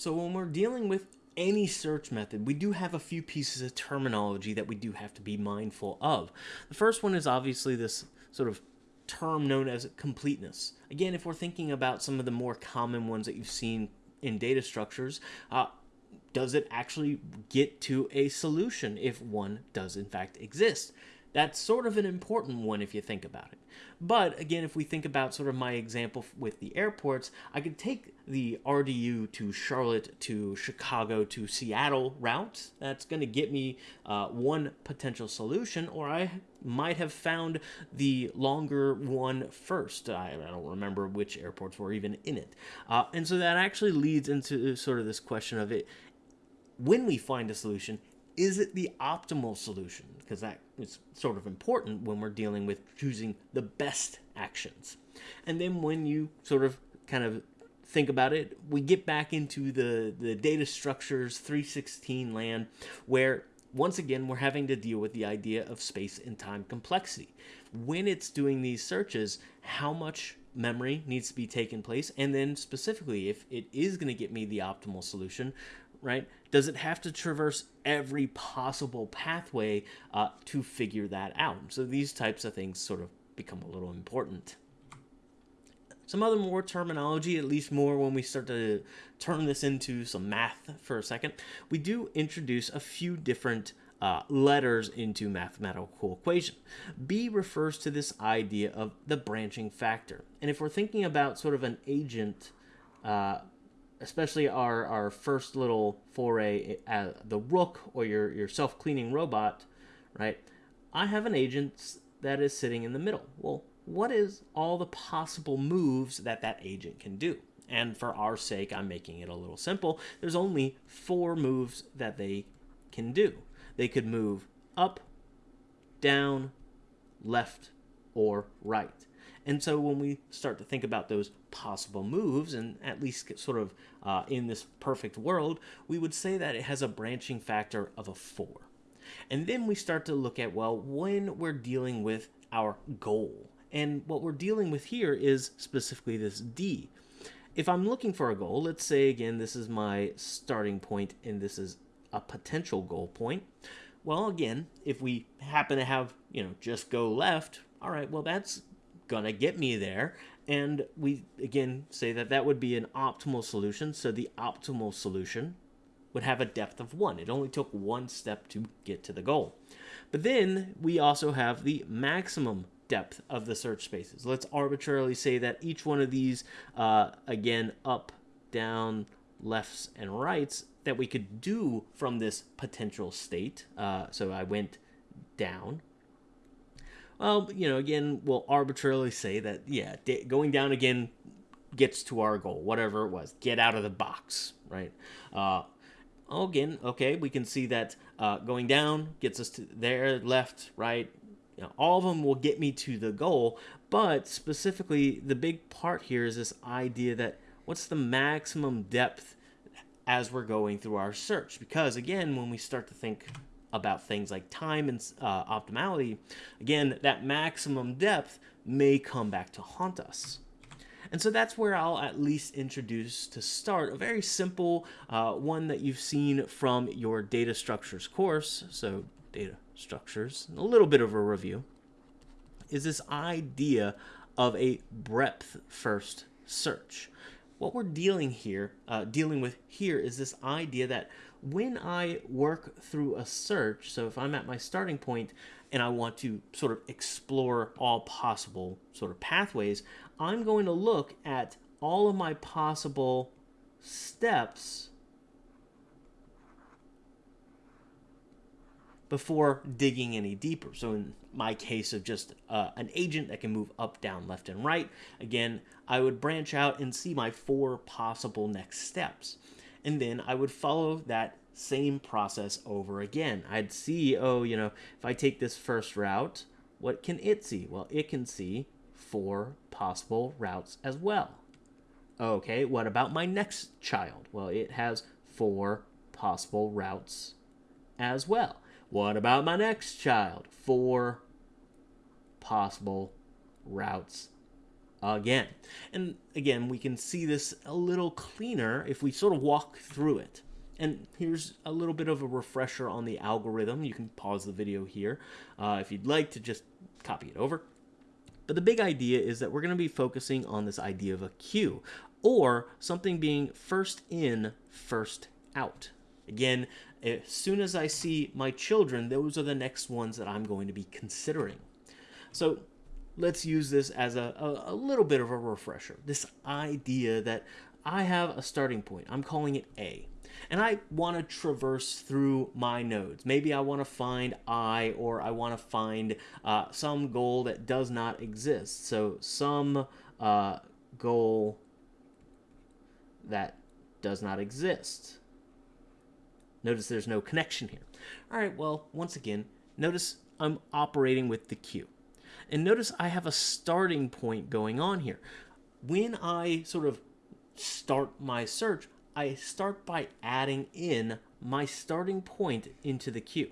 So when we're dealing with any search method, we do have a few pieces of terminology that we do have to be mindful of. The first one is obviously this sort of term known as completeness. Again, if we're thinking about some of the more common ones that you've seen in data structures, uh, does it actually get to a solution if one does in fact exist? That's sort of an important one if you think about it. But again, if we think about sort of my example with the airports, I could take the RDU to Charlotte to Chicago to Seattle route. That's going to get me uh, one potential solution, or I might have found the longer one first. I, I don't remember which airports were even in it. Uh, and so that actually leads into sort of this question of it when we find a solution, is it the optimal solution? Because that is sort of important when we're dealing with choosing the best actions. And then when you sort of kind of think about it, we get back into the, the data structures 316 land where once again we're having to deal with the idea of space and time complexity. When it's doing these searches, how much memory needs to be taken place and then specifically if it is going to get me the optimal solution right? Does it have to traverse every possible pathway uh, to figure that out? So these types of things sort of become a little important. Some other more terminology, at least more when we start to turn this into some math for a second, we do introduce a few different uh, letters into mathematical equation. B refers to this idea of the branching factor. And if we're thinking about sort of an agent uh, especially our, our first little foray at uh, the rook or your, your self-cleaning robot, right? I have an agent that is sitting in the middle. Well, what is all the possible moves that that agent can do? And for our sake, I'm making it a little simple. There's only four moves that they can do. They could move up, down, left, or right. And so when we start to think about those possible moves, and at least sort of uh, in this perfect world, we would say that it has a branching factor of a 4. And then we start to look at, well, when we're dealing with our goal. And what we're dealing with here is specifically this D. If I'm looking for a goal, let's say again, this is my starting point and this is a potential goal point. Well, again, if we happen to have, you know, just go left, all right, well, that's gonna get me there. And we, again, say that that would be an optimal solution. So the optimal solution would have a depth of 1. It only took one step to get to the goal. But then we also have the maximum depth of the search spaces. Let's arbitrarily say that each one of these, uh, again, up, down, lefts, and rights, that we could do from this potential state. Uh, so I went down, well, you know, again, we'll arbitrarily say that, yeah, going down again gets to our goal, whatever it was. Get out of the box, right? Uh, again, okay, we can see that uh, going down gets us to there, left, right. You know, all of them will get me to the goal, but specifically, the big part here is this idea that what's the maximum depth as we're going through our search? Because again, when we start to think about things like time and uh, optimality, again, that maximum depth may come back to haunt us. And so that's where I'll at least introduce to start a very simple uh, one that you've seen from your data structures course. So data structures, a little bit of a review, is this idea of a breadth first search. What we're dealing here, uh, dealing with here is this idea that when I work through a search, so if I'm at my starting point and I want to sort of explore all possible sort of pathways, I'm going to look at all of my possible steps before digging any deeper. So in my case of just uh, an agent that can move up, down, left, and right, again, I would branch out and see my four possible next steps and then I would follow that same process over again. I'd see, oh, you know, if I take this first route, what can it see? Well, it can see four possible routes as well. Okay, what about my next child? Well, it has four possible routes as well. What about my next child? Four possible routes again. And again, we can see this a little cleaner if we sort of walk through it. And here's a little bit of a refresher on the algorithm. You can pause the video here uh, if you'd like to just copy it over. But the big idea is that we're going to be focusing on this idea of a queue, or something being first in, first out. Again, as soon as I see my children, those are the next ones that I'm going to be considering. So let's use this as a, a, a, little bit of a refresher. This idea that I have a starting point. I'm calling it A. And I want to traverse through my nodes. Maybe I want to find I or I want to find uh, some goal that does not exist. So some uh, goal that does not exist. Notice there's no connection here. All right, well, once again, notice I'm operating with the queue. And notice I have a starting point going on here. When I sort of start my search, I start by adding in my starting point into the queue.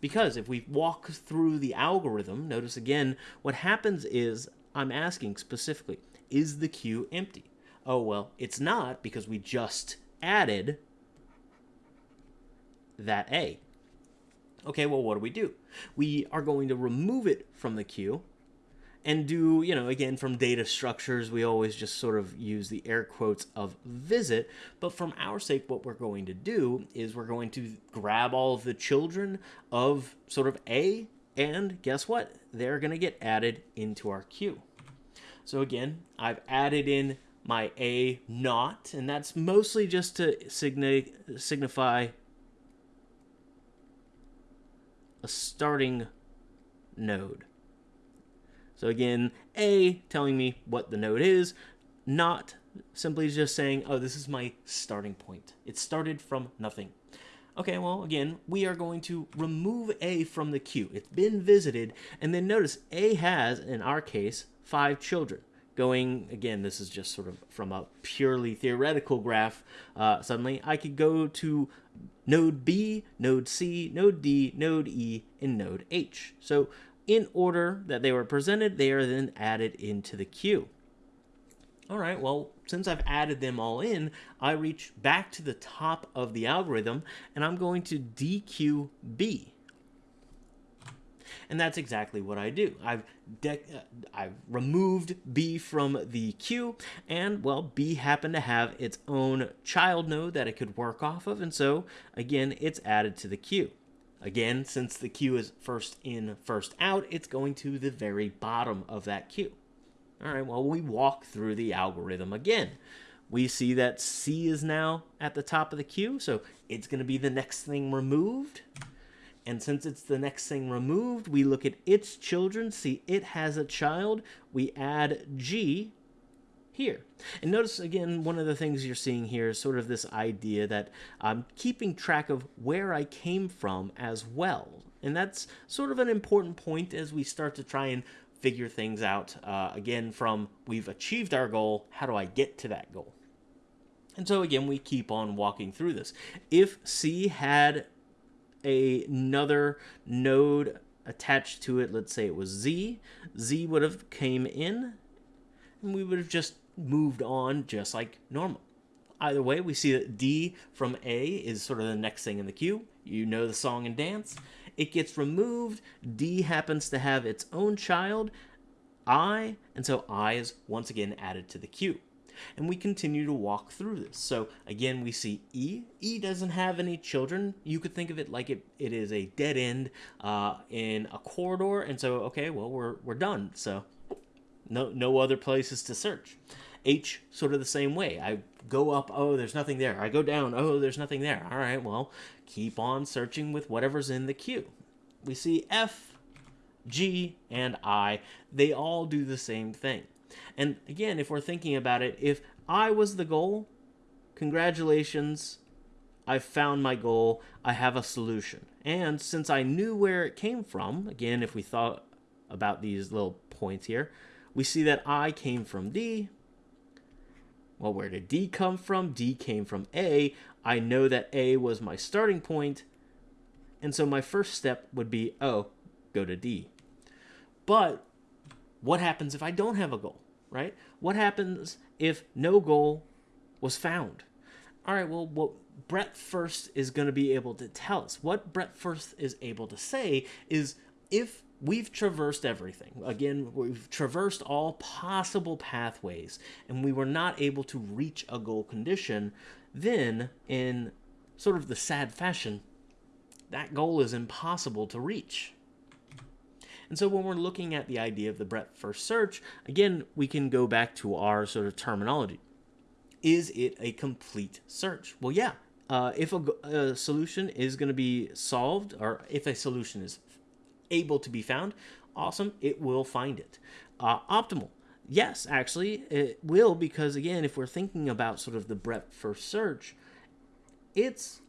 Because if we walk through the algorithm, notice again, what happens is I'm asking specifically, is the queue empty? Oh, well, it's not because we just added that A. Okay, well, what do we do? We are going to remove it from the queue and do, you know, again, from data structures, we always just sort of use the air quotes of visit. But from our sake, what we're going to do is we're going to grab all of the children of sort of A, and guess what? They're going to get added into our queue. So again, I've added in my A not, and that's mostly just to signi signify a starting node. So again, A telling me what the node is, not simply just saying, oh, this is my starting point. It started from nothing. Okay, well, again, we are going to remove A from the queue. It's been visited, and then notice A has, in our case, five children. Going, again, this is just sort of from a purely theoretical graph. Uh, suddenly, I could go to node B, node C, node D, node E, and node H. So in order that they were presented, they are then added into the queue. All right, well, since I've added them all in, I reach back to the top of the algorithm and I'm going to dequeue B. And that's exactly what I do. I've uh, I've removed B from the queue, and well, B happened to have its own child node that it could work off of, and so again, it's added to the queue. Again, since the queue is first in, first out, it's going to the very bottom of that queue. All right, well, we walk through the algorithm again. We see that C is now at the top of the queue, so it's going to be the next thing removed. And since it's the next thing removed, we look at its children, see it has a child, we add G here. And notice again, one of the things you're seeing here is sort of this idea that I'm keeping track of where I came from as well. And that's sort of an important point as we start to try and figure things out. Uh, again, from we've achieved our goal, how do I get to that goal? And so again, we keep on walking through this. If C had a, another node attached to it, let's say it was Z, Z would have came in, and we would have just moved on just like normal. Either way, we see that D from A is sort of the next thing in the queue. You know the song and dance. It gets removed. D happens to have its own child, I, and so I is once again added to the queue and we continue to walk through this. So again, we see E. E doesn't have any children. You could think of it like it, it is a dead end uh, in a corridor, and so okay, well we're we're done. So no no other places to search. H sort of the same way. I go up, oh, there's nothing there. I go down, oh, there's nothing there. All right, well, keep on searching with whatever's in the queue. We see F, G, and I. They all do the same thing. And again, if we're thinking about it, if I was the goal, congratulations, I've found my goal, I have a solution. And since I knew where it came from, again, if we thought about these little points here, we see that I came from D. Well, where did D come from? D came from A. I know that A was my starting point, and so my first step would be, oh, go to D. But what happens if I don't have a goal? right? What happens if no goal was found? All right, well, what breadth first is going to be able to tell us, what breadth first is able to say is if we've traversed everything. Again, we've traversed all possible pathways and we were not able to reach a goal condition, then in sort of the sad fashion, that goal is impossible to reach. And so when we're looking at the idea of the breadth first search, again, we can go back to our sort of terminology. Is it a complete search? Well, yeah. Uh, if a, a solution is going to be solved, or if a solution is able to be found, awesome, it will find it. Uh, optimal. Yes, actually, it will because, again, if we're thinking about sort of the breadth first search, it's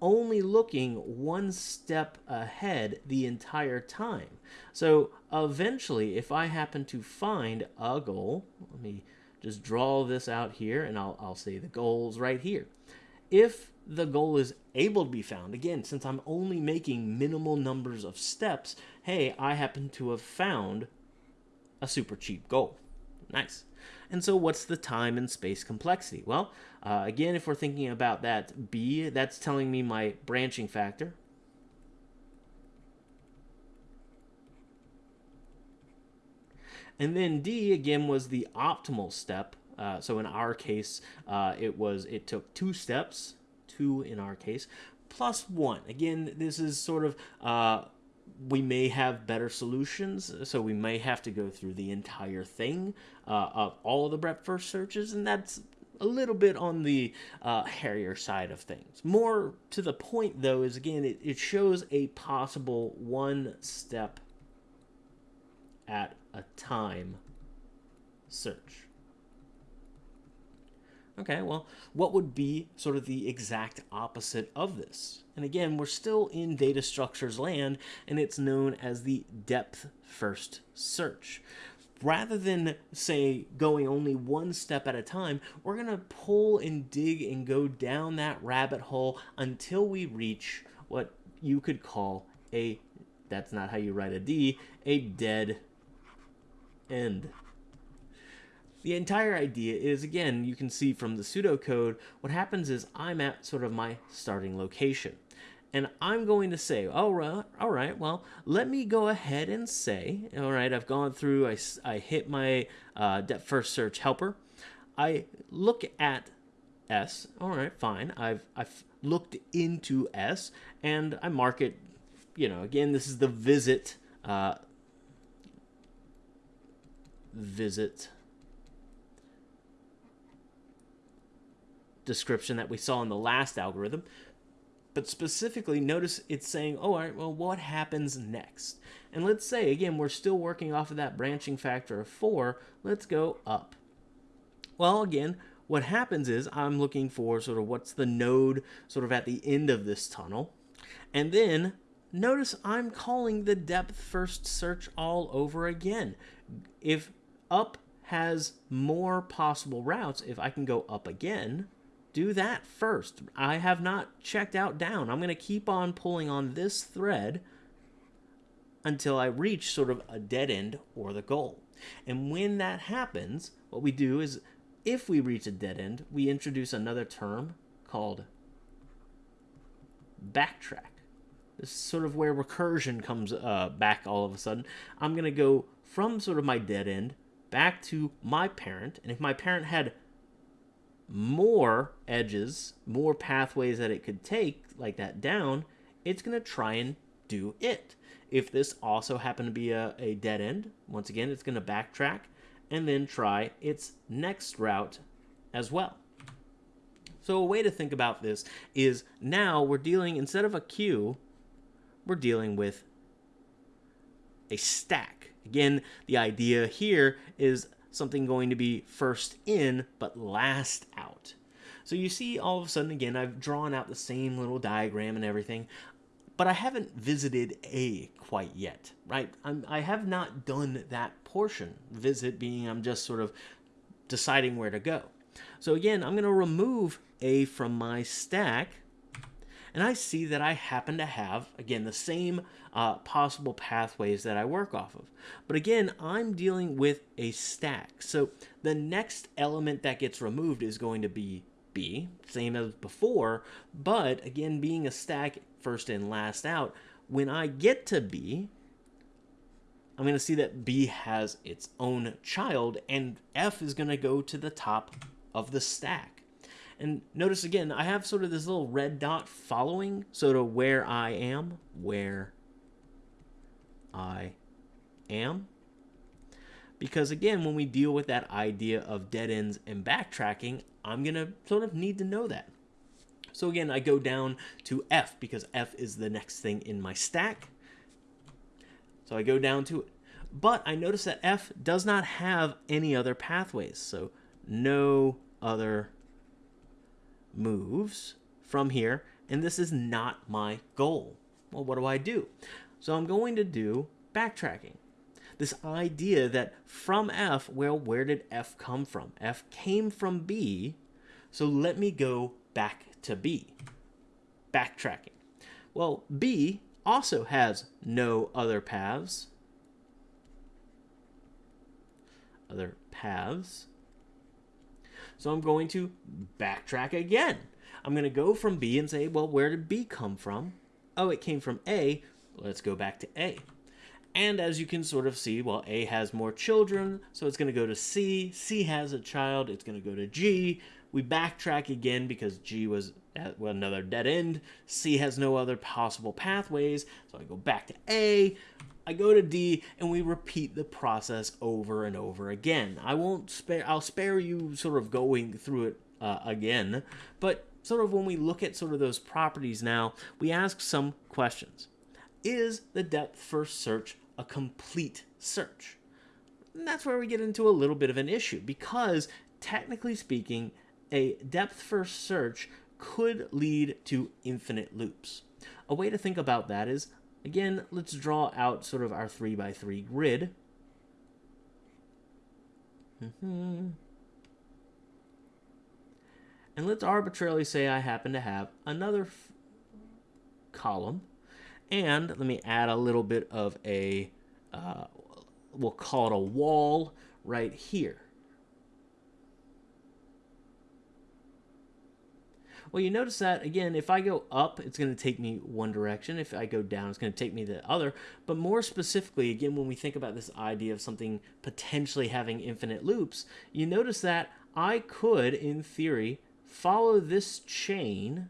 only looking one step ahead the entire time. So eventually, if I happen to find a goal, let me just draw this out here and I'll, I'll say the goal's right here. If the goal is able to be found, again, since I'm only making minimal numbers of steps, hey, I happen to have found a super cheap goal. Nice. And so what's the time and space complexity? Well, uh, again, if we're thinking about that B, that's telling me my branching factor. And then D, again, was the optimal step. Uh, so in our case, uh, it was it took two steps, two in our case, plus one. Again, this is sort of uh, we may have better solutions, so we may have to go through the entire thing uh, of all of the breadth first searches, and that's a little bit on the uh, hairier side of things. More to the point, though, is again, it, it shows a possible one step at a time search. Okay, well, what would be sort of the exact opposite of this? And again, we're still in data structures land, and it's known as the depth first search. Rather than, say, going only one step at a time, we're going to pull and dig and go down that rabbit hole until we reach what you could call a, that's not how you write a D, a dead end. The entire idea is, again, you can see from the pseudocode, what happens is I'm at sort of my starting location. And I'm going to say, all right, all right, well, let me go ahead and say, all right, I've gone through, I, I hit my uh, depth first search helper. I look at S, all right, fine. I've, I've looked into S and I mark it, you know, again, this is the visit, uh, visit description that we saw in the last algorithm. But specifically, notice it's saying, oh, all right, well, what happens next? And let's say, again, we're still working off of that branching factor of 4. Let's go up. Well, again, what happens is I'm looking for sort of what's the node sort of at the end of this tunnel. And then notice I'm calling the depth first search all over again. If up has more possible routes, if I can go up again, do that first. I have not checked out down. I'm going to keep on pulling on this thread until I reach sort of a dead end or the goal. And when that happens, what we do is if we reach a dead end, we introduce another term called backtrack. This is sort of where recursion comes uh, back all of a sudden. I'm going to go from sort of my dead end back to my parent. And if my parent had more edges, more pathways that it could take, like that down, it's going to try and do it. If this also happened to be a, a dead end, once again, it's going to backtrack and then try its next route as well. So a way to think about this is now we're dealing, instead of a queue, we're dealing with a stack. Again, the idea here is something going to be first in but last out. So you see all of a sudden again I've drawn out the same little diagram and everything but I haven't visited A quite yet, right? I'm, I have not done that portion. Visit being I'm just sort of deciding where to go. So again, I'm going to remove A from my stack and I see that I happen to have, again, the same uh, possible pathways that I work off of. But again, I'm dealing with a stack. So the next element that gets removed is going to be B, same as before, but again, being a stack first in, last out, when I get to B, I'm going to see that B has its own child, and F is going to go to the top of the stack. And notice again, I have sort of this little red dot following, sort of where I am, where I am. Because again, when we deal with that idea of dead ends and backtracking, I'm going to sort of need to know that. So again, I go down to F because F is the next thing in my stack. So I go down to it. But I notice that F does not have any other pathways. So no other moves from here. And this is not my goal. Well, what do I do? So I'm going to do backtracking. This idea that from F, well, where did F come from? F came from B. So let me go back to B. Backtracking. Well, B also has no other paths. Other paths. So I'm going to backtrack again. I'm going to go from B and say, well, where did B come from? Oh, it came from A. Let's go back to A. And as you can sort of see, well, A has more children, so it's going to go to C. C has a child, it's going to go to G. We backtrack again because G was at another dead end. C has no other possible pathways, so I go back to A. I go to D, and we repeat the process over and over again. I won't spare. I'll spare you sort of going through it uh, again, but sort of when we look at sort of those properties now, we ask some questions. Is the depth first search a complete search? And that's where we get into a little bit of an issue because technically speaking, a depth first search could lead to infinite loops. A way to think about that is, again, let's draw out sort of our 3 by 3 grid. Mm-hmm. And let's arbitrarily say I happen to have another column. And let me add a little bit of a, uh, we'll call it a wall right here. Well, you notice that, again, if I go up, it's going to take me one direction. If I go down, it's going to take me the other. But more specifically, again, when we think about this idea of something potentially having infinite loops, you notice that I could, in theory, follow this chain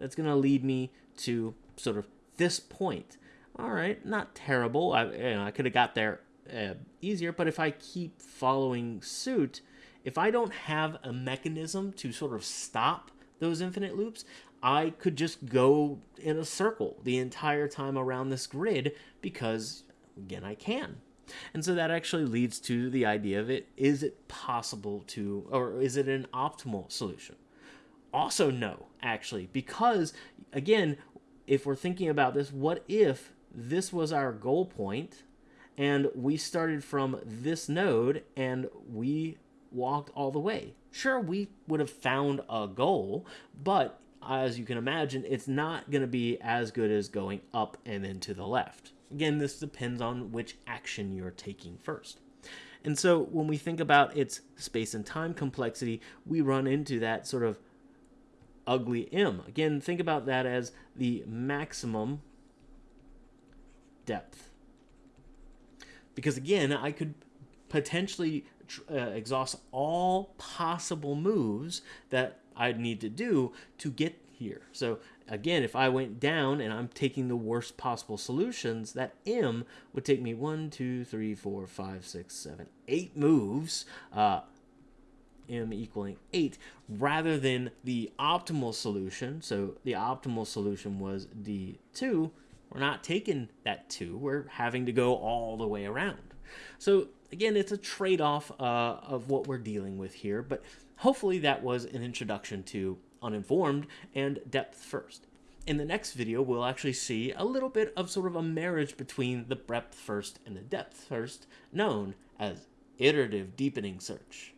that's going to lead me to sort of this point. All right, not terrible. I, you know, I could have got there uh, easier, but if I keep following suit, if I don't have a mechanism to sort of stop those infinite loops, I could just go in a circle the entire time around this grid because, again, I can. And so that actually leads to the idea of it is it possible to, or is it an optimal solution? Also, no, actually, because, again, if we're thinking about this, what if this was our goal point and we started from this node and we walked all the way? Sure, we would have found a goal, but as you can imagine, it's not going to be as good as going up and then to the left. Again, this depends on which action you're taking first. And so when we think about its space and time complexity, we run into that sort of ugly M. Again, think about that as the maximum depth. Because again, I could potentially uh, exhaust all possible moves that I'd need to do to get here. So again, if I went down and I'm taking the worst possible solutions, that M would take me one, two, three, four, five, six, seven, eight moves. Uh, M equaling 8 rather than the optimal solution. So the optimal solution was D2. We're not taking that 2. We're having to go all the way around. So again, it's a trade-off uh, of what we're dealing with here, but hopefully that was an introduction to uninformed and depth first. In the next video, we'll actually see a little bit of sort of a marriage between the breadth first and the depth first, known as iterative deepening search.